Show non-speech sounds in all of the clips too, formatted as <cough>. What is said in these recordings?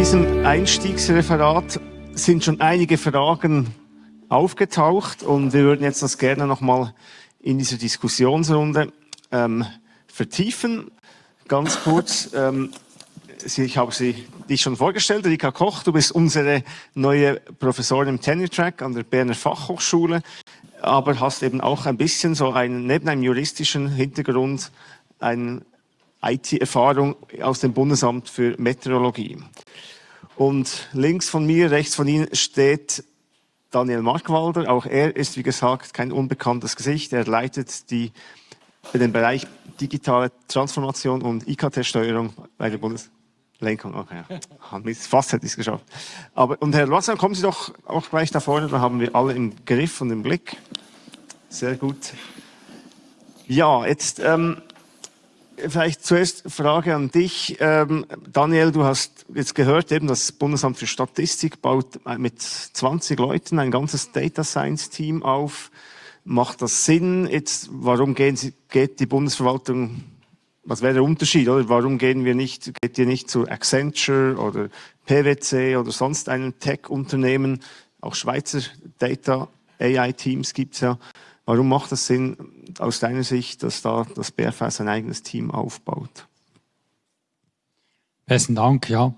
diesem Einstiegsreferat sind schon einige Fragen aufgetaucht und wir würden jetzt das gerne nochmal in dieser Diskussionsrunde ähm, vertiefen. Ganz kurz, ähm, ich habe Sie, dich schon vorgestellt, Rika Koch, du bist unsere neue Professorin im Tenure Track an der Berner Fachhochschule, aber hast eben auch ein bisschen so einen, neben einem juristischen Hintergrund, eine IT-Erfahrung aus dem Bundesamt für Meteorologie. Und links von mir, rechts von Ihnen steht Daniel Markwalder. Auch er ist, wie gesagt, kein unbekanntes Gesicht. Er leitet die, den Bereich digitale Transformation und IKT-Steuerung bei der Bundeslenkung. Okay, <laughs> fast hätte ich es geschafft. Aber, und Herr Wasser, kommen Sie doch auch gleich da vorne, da haben wir alle im Griff und im Blick. Sehr gut. Ja, jetzt ähm, Vielleicht zuerst Frage an dich. Ähm, Daniel, du hast jetzt gehört, eben das Bundesamt für Statistik baut mit 20 Leuten ein ganzes Data Science Team auf. Macht das Sinn? Jetzt, warum Sie, geht die Bundesverwaltung, was wäre der Unterschied, oder? Warum gehen wir nicht, geht ihr nicht zu Accenture oder PwC oder sonst einem Tech-Unternehmen? Auch Schweizer Data AI Teams gibt's ja. Warum macht es Sinn aus deiner Sicht, dass da das BFS sein eigenes Team aufbaut? Besten Dank, ja.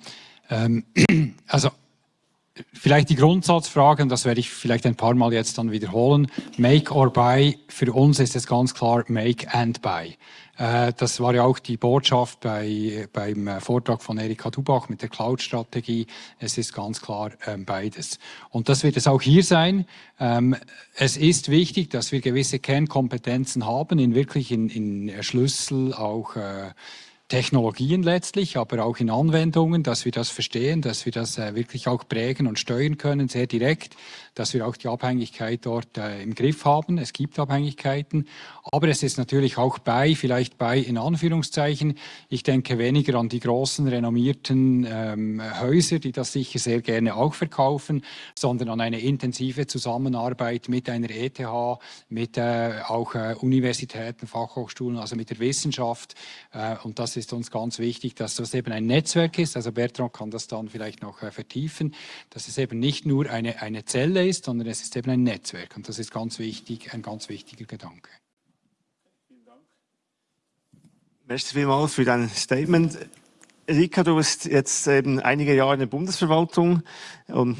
Ähm, <clears throat> also vielleicht die Grundsatzfrage, und das werde ich vielleicht ein paar Mal jetzt dann wiederholen. Make or buy, für uns ist es ganz klar make and buy. Äh, das war ja auch die Botschaft bei, beim äh, Vortrag von Erika Dubach mit der Cloud-Strategie. Es ist ganz klar ähm, beides. Und das wird es auch hier sein. Ähm, es ist wichtig, dass wir gewisse Kernkompetenzen haben, in wirklich in, in Schlüssel auch äh, Technologien letztlich, aber auch in Anwendungen, dass wir das verstehen, dass wir das äh, wirklich auch prägen und steuern können, sehr direkt, dass wir auch die Abhängigkeit dort äh, im Griff haben. Es gibt Abhängigkeiten, aber es ist natürlich auch bei, vielleicht bei in Anführungszeichen. Ich denke weniger an die großen renommierten ähm, Häuser, die das sicher sehr gerne auch verkaufen, sondern an eine intensive Zusammenarbeit mit einer ETH, mit äh, auch äh, Universitäten, Fachhochschulen, also mit der Wissenschaft. Äh, und das ist uns ganz wichtig, dass das eben ein Netzwerk ist. Also Bertrand kann das dann vielleicht noch äh, vertiefen, dass es eben nicht nur eine, eine Zelle ist, sondern es ist eben ein Netzwerk. Und das ist ganz wichtig, ein ganz wichtiger Gedanke. Vielen Dank. Merci vielmals für dein Statement. Rika, du bist jetzt eben einige Jahre in der Bundesverwaltung um,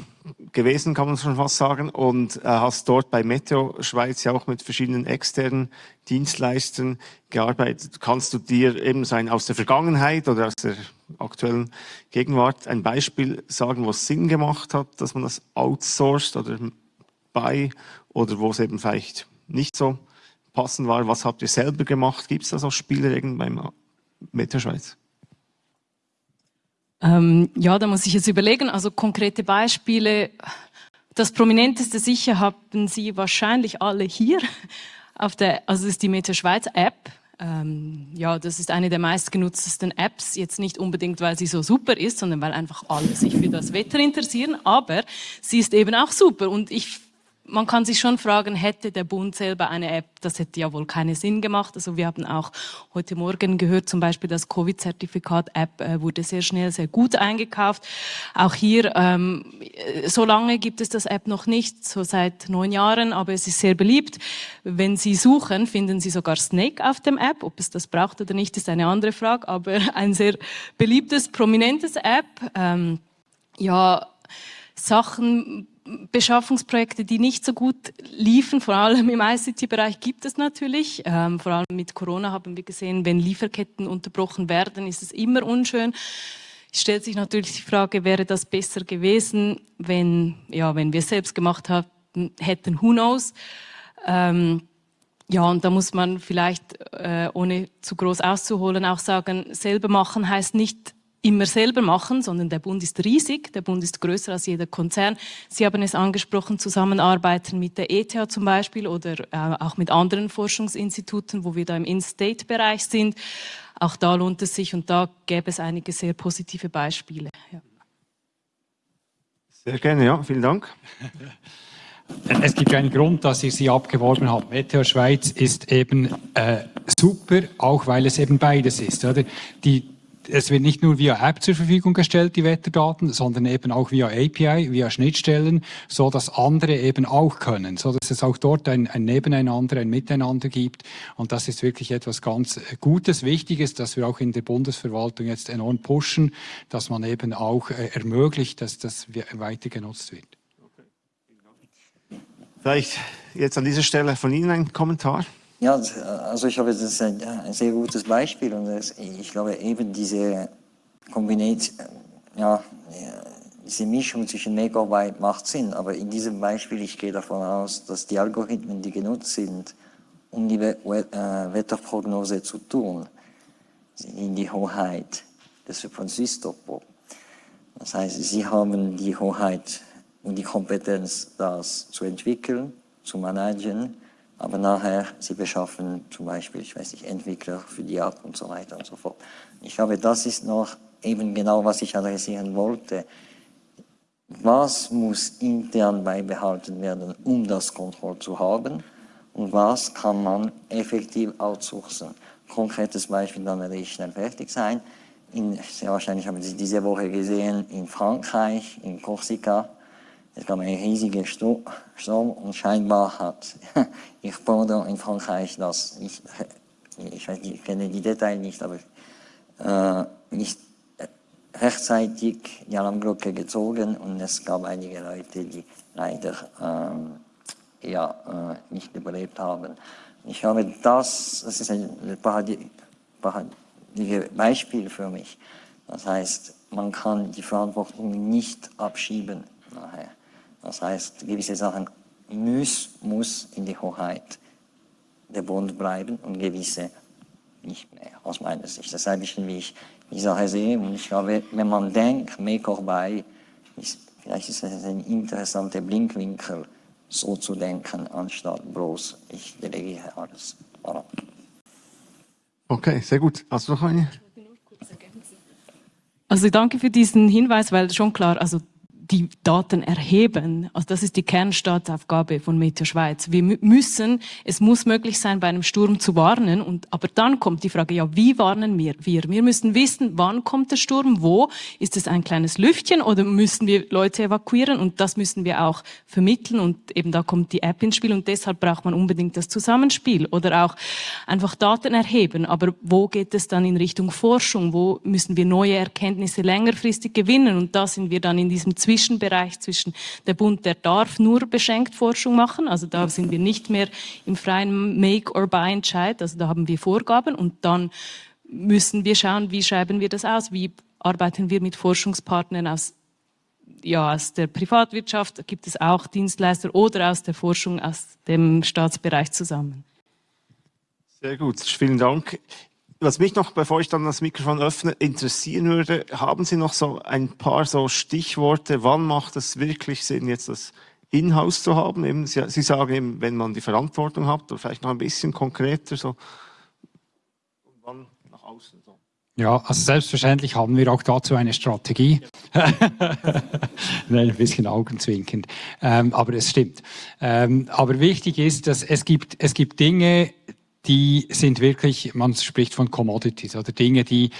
gewesen, kann man schon fast sagen, und äh, hast dort bei Meteo Schweiz ja auch mit verschiedenen externen Dienstleistern gearbeitet. Kannst du dir eben sein aus der Vergangenheit oder aus der aktuellen Gegenwart ein Beispiel sagen, wo es Sinn gemacht hat, dass man das outsourced oder bei oder wo es eben vielleicht nicht so passend war? Was habt ihr selber gemacht? Gibt es da so Spielregeln beim Meteo Schweiz? Ähm, ja, da muss ich jetzt überlegen. Also konkrete Beispiele. Das prominenteste sicher haben Sie wahrscheinlich alle hier. Auf der, also ist die Meta Schweiz App. Ähm, ja, das ist eine der meistgenutztesten Apps. Jetzt nicht unbedingt, weil sie so super ist, sondern weil einfach alle sich für das Wetter interessieren. Aber sie ist eben auch super. Und ich man kann sich schon fragen, hätte der Bund selber eine App, das hätte ja wohl keinen Sinn gemacht. Also wir haben auch heute Morgen gehört, zum Beispiel das Covid-Zertifikat-App äh, wurde sehr schnell, sehr gut eingekauft. Auch hier, ähm, so lange gibt es das App noch nicht, so seit neun Jahren, aber es ist sehr beliebt. Wenn Sie suchen, finden Sie sogar Snake auf dem App. Ob es das braucht oder nicht, ist eine andere Frage, aber <laughs> ein sehr beliebtes, prominentes App. Ähm, ja, Sachen Beschaffungsprojekte, die nicht so gut liefen, vor allem im ICT-Bereich gibt es natürlich. Ähm, vor allem mit Corona haben wir gesehen, wenn Lieferketten unterbrochen werden, ist es immer unschön. Es stellt sich natürlich die Frage, wäre das besser gewesen, wenn, ja, wenn wir es selbst gemacht hatten, hätten, who knows. Ähm, ja, und da muss man vielleicht, äh, ohne zu groß auszuholen, auch sagen, selber machen heißt nicht immer selber machen, sondern der Bund ist riesig, der Bund ist größer als jeder Konzern. Sie haben es angesprochen, zusammenarbeiten mit der ETH zum Beispiel oder äh, auch mit anderen Forschungsinstituten, wo wir da im In-State-Bereich sind. Auch da lohnt es sich und da gäbe es einige sehr positive Beispiele. Ja. Sehr gerne, ja, vielen Dank. Es gibt einen Grund, dass ich Sie abgeworben habe. Meteor Schweiz ist eben äh, super, auch weil es eben beides ist. Oder? Die es wird nicht nur via App zur Verfügung gestellt, die Wetterdaten, sondern eben auch via API, via Schnittstellen, so dass andere eben auch können, so dass es auch dort ein, ein Nebeneinander, ein Miteinander gibt. Und das ist wirklich etwas ganz Gutes, Wichtiges, dass wir auch in der Bundesverwaltung jetzt enorm pushen, dass man eben auch äh, ermöglicht, dass das weiter genutzt wird. Vielleicht jetzt an dieser Stelle von Ihnen ein Kommentar. Ja, also ich glaube, das ein, ein sehr gutes Beispiel und das, ich glaube eben diese Kombination, ja, diese Mischung zwischen Make-Arbeit macht Sinn, aber in diesem Beispiel, ich gehe davon aus, dass die Algorithmen, die genutzt sind, um die äh, Wetterprognose zu tun, sind in die Hoheit des von Süstopo. Das heißt, sie haben die Hoheit und die Kompetenz, das zu entwickeln, zu managen aber nachher, sie beschaffen zum Beispiel, ich weiß nicht, Entwickler für die App und so weiter und so fort. Ich glaube, das ist noch eben genau, was ich adressieren wollte. Was muss intern beibehalten werden, um das Kontroll zu haben? Und was kann man effektiv outsourcen? Konkretes Beispiel, dann werde ich schnell fertig sein. In, sehr wahrscheinlich haben Sie diese Woche gesehen, in Frankreich, in Korsika, es gab einen riesigen Sturm und scheinbar hat <laughs> ich Bordeaux in Frankreich das, ich, ich, weiß, ich kenne die Details nicht, aber äh, nicht rechtzeitig die Alarmglocke gezogen und es gab einige Leute, die leider ähm, ja, äh, nicht überlebt haben. Ich glaube, das, das ist ein paradig Beispiel für mich. Das heißt, man kann die Verantwortung nicht abschieben nachher. Das heißt, gewisse Sachen muss, muss in die Hoheit der Bund bleiben und gewisse nicht mehr, aus meiner Sicht. Das ist ein bisschen, wie ich die Sache sehe. Und ich glaube, wenn man denkt, make or buy, ist, vielleicht ist das ein interessanter Blinkwinkel, so zu denken, anstatt bloß, ich delegiere alles. Voilà. Okay, sehr gut. Hast du noch eine? Also danke für diesen Hinweis, weil schon klar, also die Daten erheben. Also das ist die Kernstaatsaufgabe von Meteo Schweiz. Wir müssen, es muss möglich sein, bei einem Sturm zu warnen. Und, aber dann kommt die Frage, ja, wie warnen wir? Wir, wir müssen wissen, wann kommt der Sturm, wo? Ist es ein kleines Lüftchen oder müssen wir Leute evakuieren? Und das müssen wir auch vermitteln. Und eben da kommt die App ins Spiel. Und deshalb braucht man unbedingt das Zusammenspiel oder auch einfach Daten erheben. Aber wo geht es dann in Richtung Forschung? Wo müssen wir neue Erkenntnisse längerfristig gewinnen? Und da sind wir dann in diesem Zwischen Zwischenbereich zwischen der Bund, der darf nur beschenkt Forschung machen, also da sind wir nicht mehr im freien Make-or-Buy-Entscheid, also da haben wir Vorgaben und dann müssen wir schauen, wie schreiben wir das aus, wie arbeiten wir mit Forschungspartnern aus ja, aus der Privatwirtschaft? Gibt es auch Dienstleister oder aus der Forschung, aus dem Staatsbereich zusammen. Sehr gut, vielen Dank. Was mich noch, bevor ich dann das Mikrofon öffne, interessieren würde, haben Sie noch so ein paar so Stichworte, wann macht es wirklich Sinn, jetzt das Inhouse zu haben? Eben, Sie, Sie sagen eben, wenn man die Verantwortung hat, oder vielleicht noch ein bisschen konkreter, so, und wann nach außen so. Ja, also selbstverständlich haben wir auch dazu eine Strategie. <laughs> Nein, ein bisschen augenzwinkend. Ähm, aber es stimmt. Ähm, aber wichtig ist, dass es gibt, es gibt Dinge, die sind wirklich, man spricht von Commodities oder Dinge, die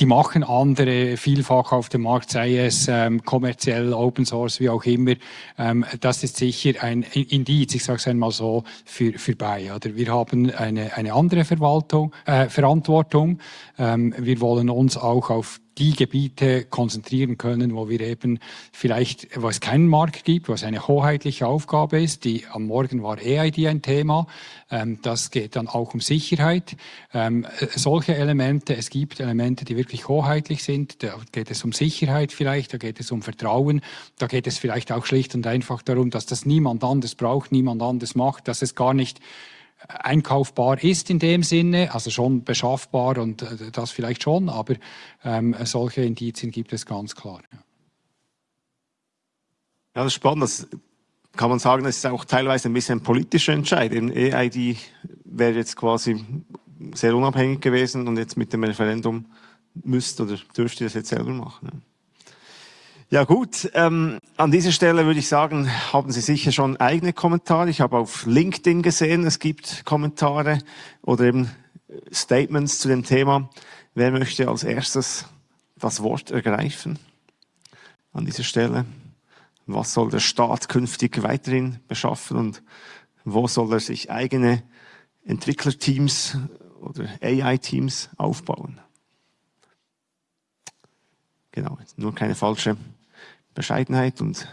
die machen andere vielfach auf dem Markt, sei es ähm, kommerziell, Open Source, wie auch immer. Ähm, das ist sicher ein Indiz, ich sage es einmal so, für, für bei. Oder wir haben eine, eine andere Verwaltung, äh, Verantwortung. Ähm, wir wollen uns auch auf die Gebiete konzentrieren können, wo wir eben vielleicht, wo es keinen Markt gibt, wo es eine hoheitliche Aufgabe ist. Die, am Morgen war EID ein Thema. Ähm, das geht dann auch um Sicherheit. Ähm, solche Elemente, es gibt Elemente, die wirklich hoheitlich sind. Da geht es um Sicherheit vielleicht, da geht es um Vertrauen. Da geht es vielleicht auch schlicht und einfach darum, dass das niemand anders braucht, niemand anders macht, dass es gar nicht einkaufbar ist in dem Sinne, also schon beschaffbar und äh, das vielleicht schon, aber ähm, solche Indizien gibt es ganz klar. Ja. ja, das ist spannend. Das kann man sagen, das ist auch teilweise ein bisschen ein politischer Entscheid. EID wäre jetzt quasi sehr unabhängig gewesen und jetzt mit dem Referendum müsst oder dürft ihr das jetzt selber machen. Ja. Gut, ähm, an dieser Stelle würde ich sagen, haben Sie sicher schon eigene Kommentare. Ich habe auf LinkedIn gesehen, es gibt Kommentare oder eben Statements zu dem Thema. Wer möchte als erstes das Wort ergreifen an dieser Stelle? Was soll der Staat künftig weiterhin beschaffen und wo soll er sich eigene Entwicklerteams oder AI-Teams aufbauen? Genau, nur keine falsche Bescheidenheit und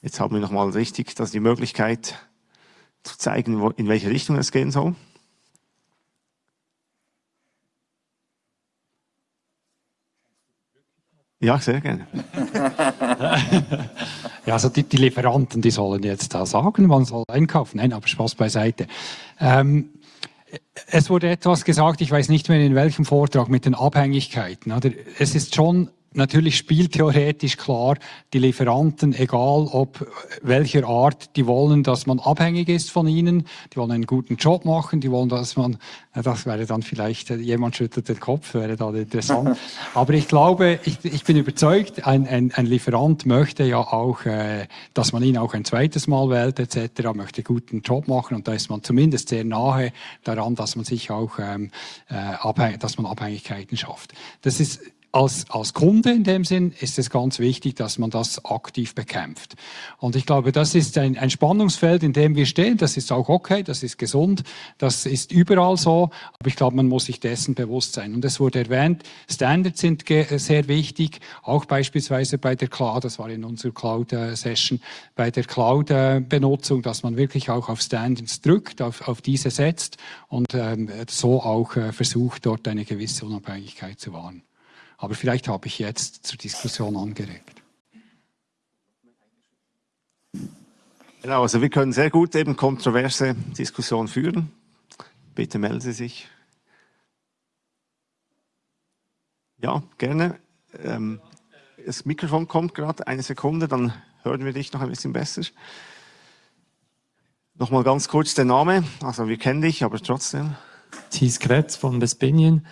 jetzt haben wir nochmal richtig dass die Möglichkeit zu zeigen, in welche Richtung es gehen soll. Ja, sehr gerne. <laughs> ja, also die, die, Lieferanten, die sollen jetzt da sagen, man soll einkaufen. Nein, aber Spaß beiseite. Ähm, es wurde etwas gesagt, ich weiß nicht mehr in welchem Vortrag, mit den Abhängigkeiten. Oder? Es ist schon natürlich spieltheoretisch klar, die Lieferanten, egal ob welcher Art, die wollen, dass man abhängig ist von ihnen, die wollen einen guten Job machen, die wollen, dass man, das wäre dann vielleicht, äh, jemand schüttelt den Kopf, wäre dann interessant. <laughs> Aber ich glaube, ich, ich bin überzeugt, ein, ein, ein Lieferant möchte ja auch, äh, dass man ihn auch ein zweites Mal wählt etc., möchte guten Job machen und da ist man zumindest sehr nahe daran, dass man sich auch, ähm, äh, dass man Abhängigkeiten schafft. Das ist als, als Kunde in dem Sinn ist es ganz wichtig, dass man das aktiv bekämpft. Und ich glaube, das ist ein, ein Spannungsfeld, in dem wir stehen. Das ist auch okay, das ist gesund, das ist überall so. Aber ich glaube, man muss sich dessen bewusst sein. Und es wurde erwähnt, Standards sind sehr wichtig, auch beispielsweise bei der Cloud, das war in unserer Cloud-Session, bei der Cloud-Benutzung, dass man wirklich auch auf Standards drückt, auf, auf diese setzt und ähm, so auch äh, versucht, dort eine gewisse Unabhängigkeit zu wahren. Aber vielleicht habe ich jetzt zur Diskussion angeregt. Genau, also wir können sehr gut eben kontroverse Diskussionen führen. Bitte melden Sie sich. Ja, gerne. Ähm, das Mikrofon kommt gerade, eine Sekunde, dann hören wir dich noch ein bisschen besser. Nochmal ganz kurz der Name, also wir kennen dich, aber trotzdem. Thies Kretz von Vespinien.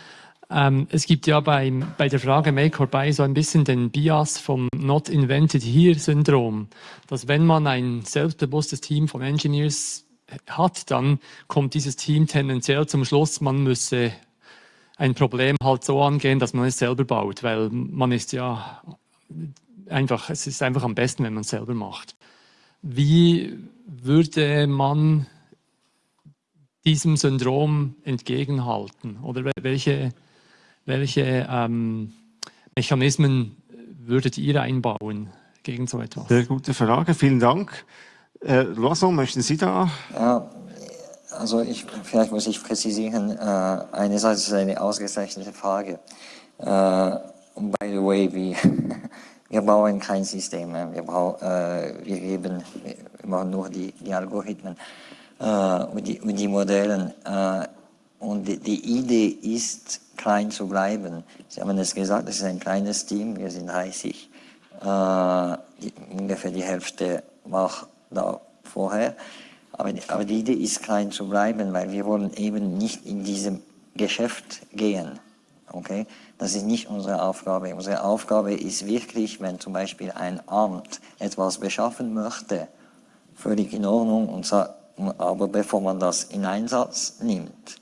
Ähm, es gibt ja beim, bei der Frage Make or Buy so ein bisschen den Bias vom Not Invented Here-Syndrom, dass wenn man ein selbstbewusstes Team von Engineers hat, dann kommt dieses Team tendenziell zum Schluss, man müsse ein Problem halt so angehen, dass man es selber baut, weil man ist ja einfach, es ist einfach am besten, wenn man es selber macht. Wie würde man diesem Syndrom entgegenhalten? Oder welche welche ähm, Mechanismen würdet ihr einbauen gegen so etwas? Sehr gute Frage, vielen Dank. Äh, Loison, möchten Sie da? Ja, also ich, vielleicht muss ich präzisieren, äh, einerseits ist es eine ausgezeichnete Frage. Äh, und by the way, wir, <laughs> wir bauen kein System, wir, brauchen, äh, wir geben wir machen nur die, die Algorithmen äh, und, die, und die Modellen. Äh, und die, Idee ist, klein zu bleiben. Sie haben es gesagt, es ist ein kleines Team, wir sind 30. Äh, die, ungefähr die Hälfte war da vorher. Aber, aber die Idee ist, klein zu bleiben, weil wir wollen eben nicht in diesem Geschäft gehen. Okay? Das ist nicht unsere Aufgabe. Unsere Aufgabe ist wirklich, wenn zum Beispiel ein Amt etwas beschaffen möchte, völlig in Ordnung, und aber bevor man das in Einsatz nimmt,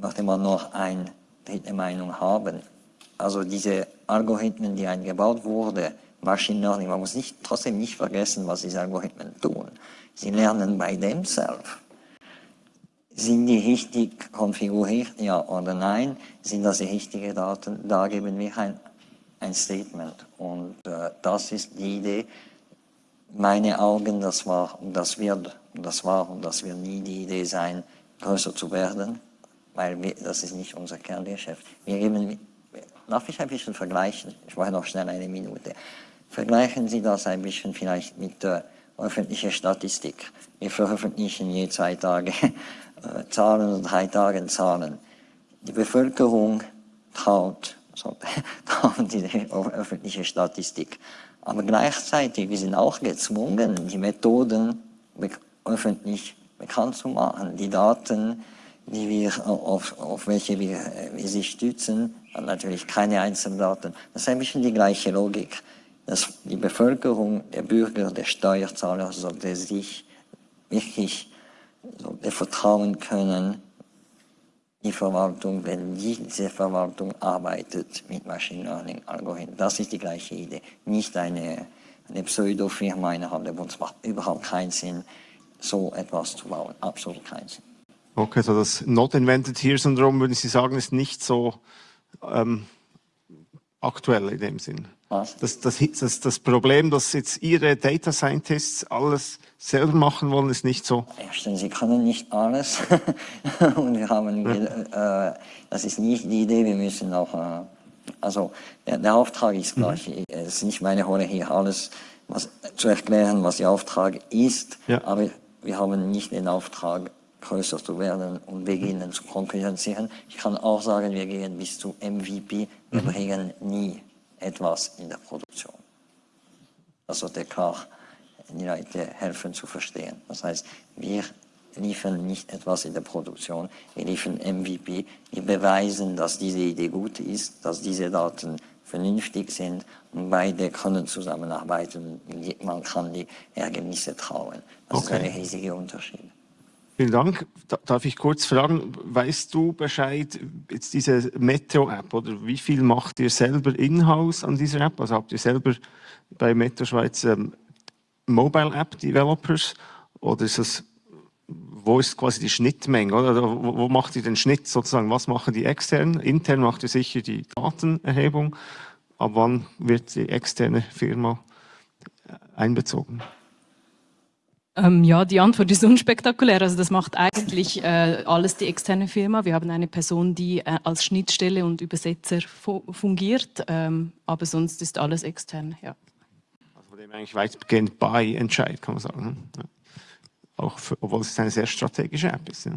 möchte man noch ein dritte Meinung haben. Also diese Algorithmen, die eingebaut wurden, Machine Learning, man muss nicht, trotzdem nicht vergessen, was diese Algorithmen tun. Sie lernen bei themselves. Sind die richtig konfiguriert, ja oder nein? Sind das die richtigen Daten? Da geben wir ein, ein Statement. Und äh, das ist die Idee. Meine Augen, das war und das wird, das war und das wird nie die Idee sein, größer zu werden weil wir, das ist nicht unser Kerngeschäft. Wir geben, darf ich ein bisschen vergleichen? Ich brauche noch schnell eine Minute. Vergleichen Sie das ein bisschen vielleicht mit der öffentlichen Statistik. Wir veröffentlichen je zwei Tage <laughs> äh, Zahlen und drei Tage Zahlen. Die Bevölkerung traut, so, <laughs> traut die öffentliche Statistik. Aber gleichzeitig, wir sind auch gezwungen, die Methoden öffentlich bekannt zu machen, die Daten, die wir, auf, auf welche wir, wir sich stützen, natürlich keine Einzeldaten. Das ist ein bisschen die gleiche Logik. Dass die Bevölkerung, der Bürger, der Steuerzahler sollte sich wirklich sollte vertrauen können, die Verwaltung, wenn diese Verwaltung arbeitet mit Machine Learning Algorithmen. Das ist die gleiche Idee. Nicht eine, eine Pseudo-Firma innerhalb der Bund. Es macht überhaupt keinen Sinn, so etwas zu bauen. Absolut keinen Sinn. Okay, so das Not Invented Here Syndrom, würden Sie sagen, ist nicht so ähm, aktuell in dem Sinn? Was? Das, das, das, das Problem, dass jetzt Ihre Data Scientists alles selber machen wollen, ist nicht so. Erstens, sie können nicht alles. <laughs> und wir haben, äh, das ist nicht die Idee, wir müssen auch, äh, also der, der, Auftrag ist gleich. Mhm. Es ist nicht meine Rolle hier, alles was, zu erklären, was der Auftrag ist. Ja. Aber wir haben nicht den Auftrag, größer zu werden und beginnen zu konkurrenzieren. Ich kann auch sagen, wir gehen bis zu MVP, wir mhm. bringen nie etwas in der Produktion. Das sollte klar die Leute helfen zu verstehen. Das heißt, wir liefern nicht etwas in der Produktion, wir liefern MVP, wir beweisen, dass diese Idee gut ist, dass diese Daten vernünftig sind und beide können zusammenarbeiten man kann die Ergebnisse trauen. Das okay. ist ein riesiger Unterschied. Vielen Dank. Darf ich kurz fragen, weißt du Bescheid, jetzt diese Meteo-App, oder wie viel macht ihr selber in-house an dieser App? Also habt ihr selber bei Meteo Schweiz ähm, Mobile-App-Developers oder ist das, wo ist quasi die Schnittmenge? Oder wo, wo macht ihr den Schnitt sozusagen? Was machen die extern? Intern macht ihr sicher die Datenerhebung. Ab wann wird die externe Firma einbezogen? Ähm, ja, die Antwort ist <laughs> unspektakulär. Also das macht eigentlich äh, alles die externe Firma. Wir haben eine Person, die äh, als Schnittstelle und Übersetzer fu fungiert, ähm, aber sonst ist alles extern. Ja. Also von dem eigentlich weitgehend bei Entscheid, kann man sagen. Ne? Ja. Auch für, obwohl es eine sehr strategische App ist. Ja,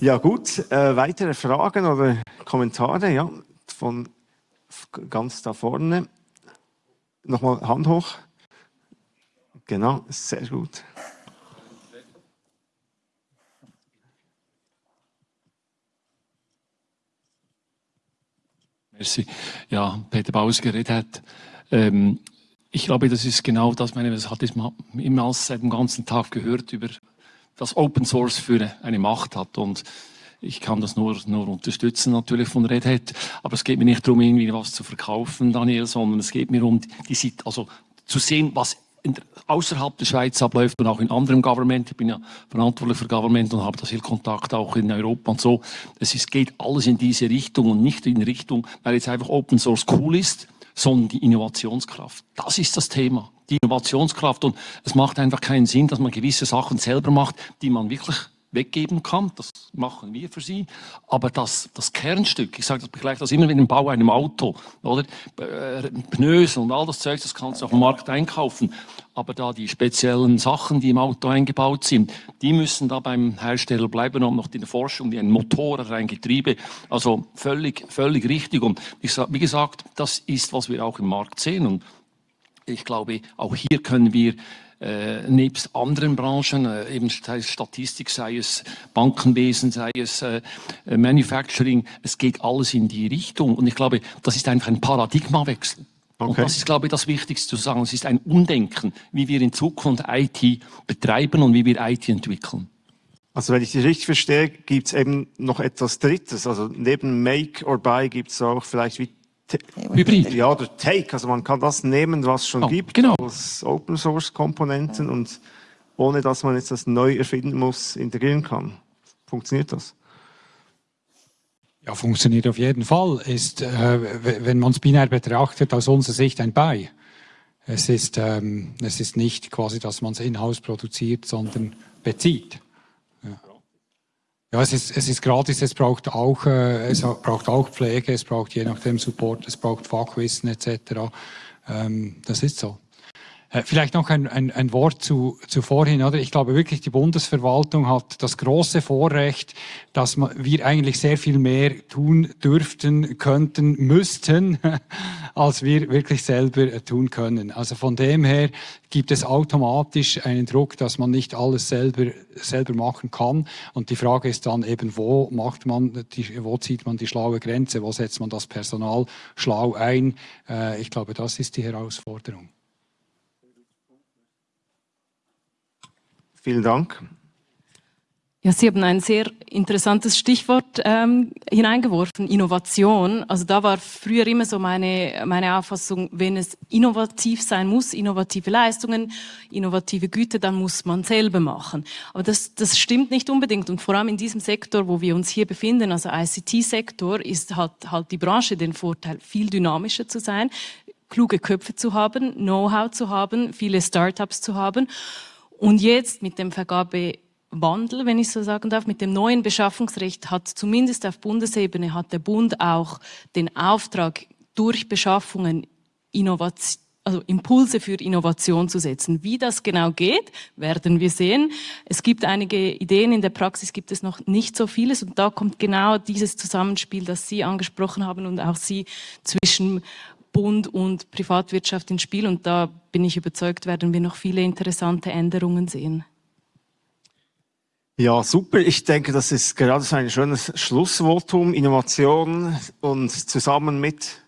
ja gut, äh, weitere Fragen oder Kommentare ja, von ganz da vorne. Nochmal Hand hoch. Genau, sehr gut. Merci. Ja, Peter Baus geredet hat. Ähm, ich glaube, das ist genau das, meine, das hat man immer seit dem ganzen Tag gehört, über das Open Source für eine Macht hat. Und ich kann das nur, nur unterstützen natürlich von Red Hat. Aber es geht mir nicht darum, irgendwie was zu verkaufen, Daniel, sondern es geht mir um die, also zu sehen, was in, außerhalb der Schweiz abläuft und auch in anderem Government. Ich bin ja verantwortlich für Government und habe da viel Kontakt auch in Europa und so. Es ist, geht alles in diese Richtung und nicht in Richtung, weil jetzt einfach Open Source cool ist, sondern die Innovationskraft. Das ist das Thema. Die Innovationskraft und es macht einfach keinen Sinn, dass man gewisse Sachen selber macht, die man wirklich weggeben kann. Das machen wir für sie. Aber das, das Kernstück, ich sage das gleich das immer mit dem Bau einem Auto, oder? Äh, Pneus und all das Zeug, das kannst du auf dem Markt einkaufen. Aber da die speziellen Sachen, die im Auto eingebaut sind, die müssen da beim Hersteller bleiben und noch in der Forschung, wie ein Motor oder ein Getriebe. Also völlig, völlig richtig. Und ich wie gesagt, das ist, was wir auch im Markt sehen. Und ich glaube, auch hier können wir äh, nebst anderen Branchen, äh, eben sei es Statistik, sei es Bankenwesen, sei es äh, Manufacturing, es geht alles in die Richtung. Und ich glaube, das ist einfach ein Paradigmawechsel. Okay. Und das ist, glaube ich, das Wichtigste zu sagen. Es ist ein Umdenken, wie wir in Zukunft IT betreiben und wie wir IT entwickeln. Also wenn ich dich richtig verstehe, gibt es eben noch etwas Drittes. Also neben Make or Buy gibt es auch vielleicht wie Hybrid. Ja, oder Take. Also man kann das nehmen, was schon oh, gibt, genau. als Open Source Komponenten und ohne dass man jetzt das neu erfinden muss, integrieren kann. Funktioniert das? Ja, funktioniert auf jeden Fall. Ist, äh, wenn man es binär betrachtet, aus unserer Sicht ein Buy. Es ist, ähm, es ist nicht quasi, dass man es in-house produziert, sondern bezieht. Ja, es ist, es ist gratis, es braucht auch, äh, es braucht auch Pflege, es braucht je nachdem Support, es braucht Fachwissen etc. Ähm, das ist so. Äh, vielleicht noch ein, ein, ein Wort zu, zu vorhin, oder? Ich glaube wirklich, die Bundesverwaltung hat das große Vorrecht, dass wir eigentlich sehr viel mehr tun dürften, könnten, müssten, <laughs> als wir wirklich selber tun können. Also von dem her gibt es automatisch einen Druck, dass man nicht alles selber, selber machen kann. Und die Frage ist dann eben, wo macht man, die, wo zieht man die schlaue Grenze, wo setzt man das Personal schlau ein? Äh, ich glaube, das ist die Herausforderung. Vielen Dank. Ja, Sie haben ein sehr interessantes Stichwort ähm, hineingeworfen, Innovation. Also da war früher immer so meine, meine Auffassung, wenn es innovativ sein muss, innovative Leistungen, innovative Güte, dann muss man selber machen. Aber das, das stimmt nicht unbedingt. Und vor allem in diesem Sektor, wo wir uns hier befinden, also ICT-Sektor, ist halt, halt die Branche den Vorteil, viel dynamischer zu sein, kluge Köpfe zu haben, Know-how zu haben, viele Startups zu haben. Und jetzt mit dem Vergabe Wandel, wenn ich so sagen darf, mit dem neuen Beschaffungsrecht hat zumindest auf Bundesebene hat der Bund auch den Auftrag, durch Beschaffungen Innovation also Impulse für Innovation zu setzen. Wie das genau geht, werden wir sehen. Es gibt einige Ideen, in der Praxis gibt es noch nicht so vieles und da kommt genau dieses Zusammenspiel, das Sie angesprochen haben und auch Sie zwischen Bund und Privatwirtschaft ins Spiel und da bin ich überzeugt, werden wir noch viele interessante Änderungen sehen. Ja, super. Ich denke, das ist gerade so ein schönes Schlussvotum. Innovation und zusammen mit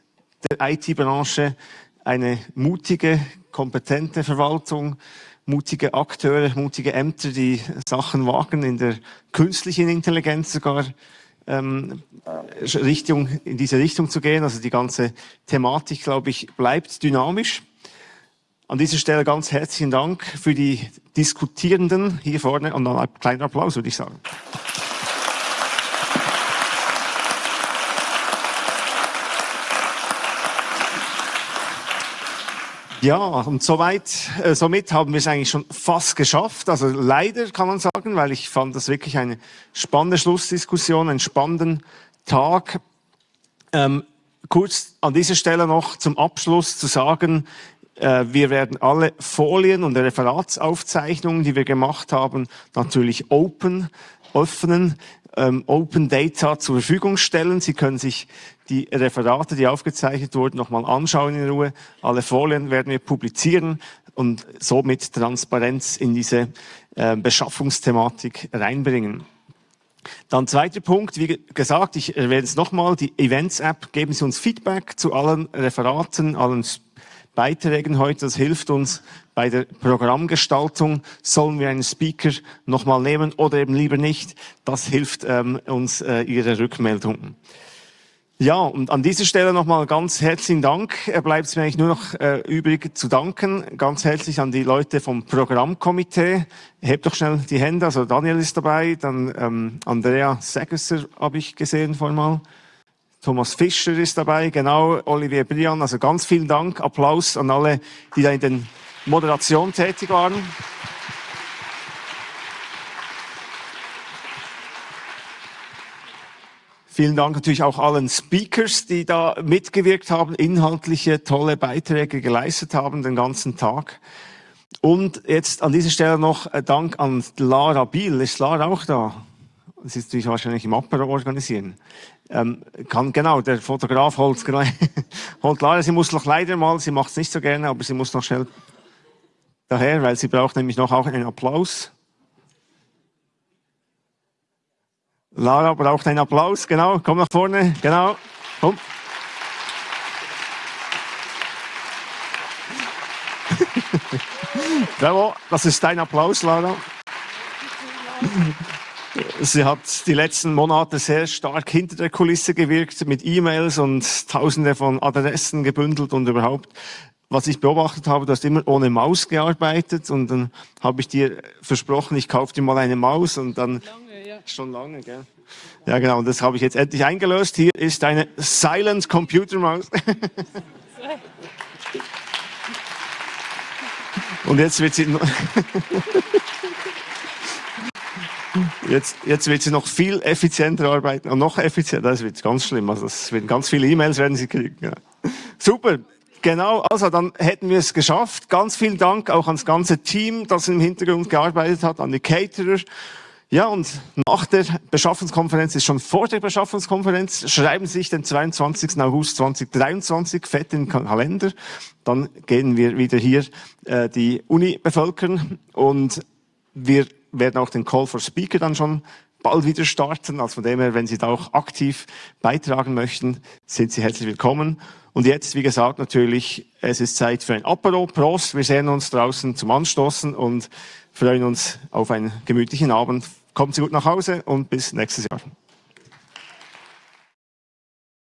der IT-Branche eine mutige, kompetente Verwaltung, mutige Akteure, mutige Ämter, die Sachen wagen, in der künstlichen Intelligenz sogar ähm, Richtung, in diese Richtung zu gehen. Also die ganze Thematik, glaube ich, bleibt dynamisch. An dieser Stelle ganz herzlichen Dank für die Diskutierenden hier vorne und dann einen kleinen Applaus, würde ich sagen. Ja, und soweit, äh, somit haben wir es eigentlich schon fast geschafft. Also leider kann man sagen, weil ich fand das wirklich eine spannende Schlussdiskussion, einen spannenden Tag. Ähm, kurz an dieser Stelle noch zum Abschluss zu sagen, äh, wir werden alle Folien und Referatsaufzeichnungen, die wir gemacht haben, natürlich open öffnen, ähm, Open Data zur Verfügung stellen. Sie können sich die Referate, die aufgezeichnet wurden, nochmal anschauen in Ruhe. Alle Folien werden wir publizieren und somit Transparenz in diese äh, Beschaffungsthematik reinbringen. Dann zweiter Punkt, wie gesagt, ich erwähne es nochmal, die Events-App, geben Sie uns Feedback zu allen Referaten, allen Beiträgen heute. Das hilft uns bei der Programmgestaltung. Sollen wir einen Speaker nochmal nehmen oder eben lieber nicht? Das hilft ähm, uns äh, Ihre Rückmeldungen. Ja, und an dieser Stelle nochmal ganz herzlichen Dank. Er bleibt mir eigentlich nur noch äh, übrig zu danken. Ganz herzlich an die Leute vom Programmkomitee. Hebt doch schnell die Hände. Also Daniel ist dabei, dann ähm, Andrea Segesser habe ich gesehen vorhin mal. Thomas Fischer ist dabei, genau, Olivier Brian. Also ganz vielen Dank, Applaus an alle, die da in den Moderation tätig waren. Vielen Dank natürlich auch allen Speakers, die da mitgewirkt haben, inhaltliche, tolle Beiträge geleistet haben den ganzen Tag. Und jetzt an dieser Stelle noch Dank an Lara Biel. Ist Lara auch da? Sie ist natürlich wahrscheinlich im Apero organisieren. Ähm, kann, genau, der Fotograf holt, <laughs> holt Lara, sie muss noch leider mal, sie macht es nicht so gerne, aber sie muss noch schnell daher, weil sie braucht nämlich noch auch einen Applaus. Lara braucht einen Applaus, genau, komm nach vorne, genau, komm. <laughs> Bravo, das ist dein Applaus, Lara. Sie hat die letzten Monate sehr stark hinter der Kulisse gewirkt, mit E-Mails und Tausende von Adressen gebündelt und überhaupt. Was ich beobachtet habe, du hast immer ohne Maus gearbeitet und dann habe ich dir versprochen, ich kaufe dir mal eine Maus und dann lange, ja. schon lange, gell? Ja, genau. Und das habe ich jetzt endlich eingelöst. Hier ist eine Silent Computer Maus. <laughs> und jetzt wird sie <laughs> Jetzt, jetzt wird sie noch viel effizienter arbeiten und noch effizienter. Das wird ganz schlimm. Also das werden ganz viele E-Mails werden sie kriegen. Ja. Super. Genau, also dann hätten wir es geschafft. Ganz vielen Dank auch ans ganze Team, das im Hintergrund gearbeitet hat, an die Caterer. Ja, und nach der Beschaffungskonferenz ist schon vor der Beschaffungskonferenz. Schreiben Sie sich den 22. August 2023 fett in den Kalender. Dann gehen wir wieder hier äh, die Uni bevölkern und wir werden auch den Call for Speaker dann schon bald wieder starten. Also von dem her, wenn Sie da auch aktiv beitragen möchten, sind Sie herzlich willkommen. Und jetzt, wie gesagt, natürlich, es ist Zeit für ein Apero. Prost, wir sehen uns draußen zum Anstoßen und freuen uns auf einen gemütlichen Abend. kommen Sie gut nach Hause und bis nächstes Jahr.